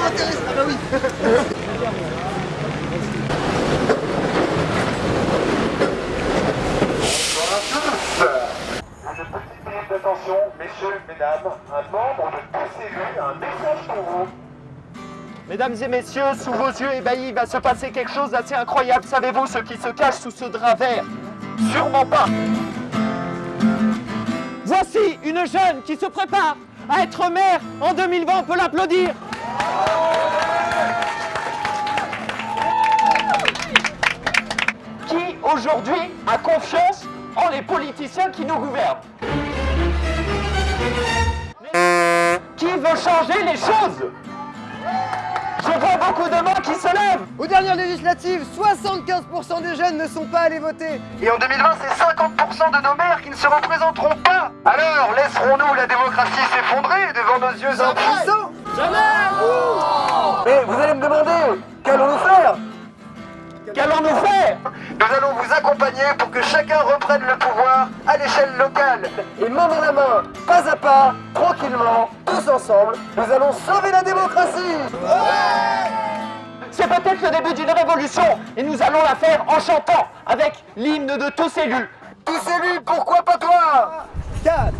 ça intéresse Ah bah oui Attention, messieurs, mesdames, un membre de PCU a un message pour vous. Mesdames et messieurs, sous vos yeux ébahis, il va se passer quelque chose d'assez incroyable. Savez-vous ce qui se cache sous ce drap vert? Sûrement pas Voici une jeune qui se prépare à être mère en 2020, on peut l'applaudir qui aujourd'hui a confiance en les politiciens qui nous gouvernent Qui veut changer les choses Je vois beaucoup de mains qui se lèvent Aux dernières législatives, 75% des jeunes ne sont pas allés voter. Et en 2020, c'est 50% de nos maires qui ne se représenteront pas. Alors, laisserons-nous la démocratie s'effondrer devant nos yeux impuissants Mais vous allez me demander, qu'allons-nous faire Qu'allons-nous faire Nous allons vous accompagner pour que chacun reprenne le pouvoir à l'échelle locale. Et main dans la main, pas à pas, tranquillement, tous ensemble, nous allons sauver la démocratie C'est peut-être le début d'une révolution et nous allons la faire en chantant avec l'hymne de tous élus. Tous élus, pourquoi pas toi 4,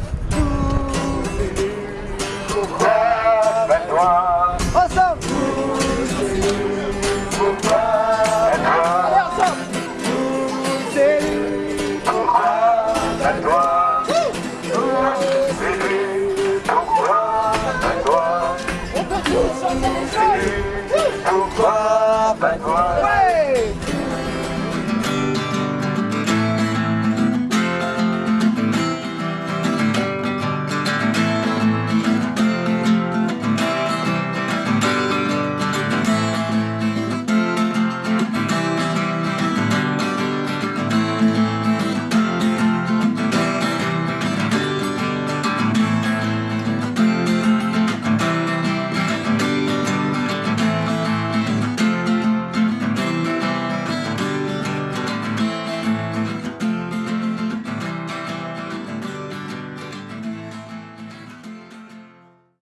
Pourquoi pas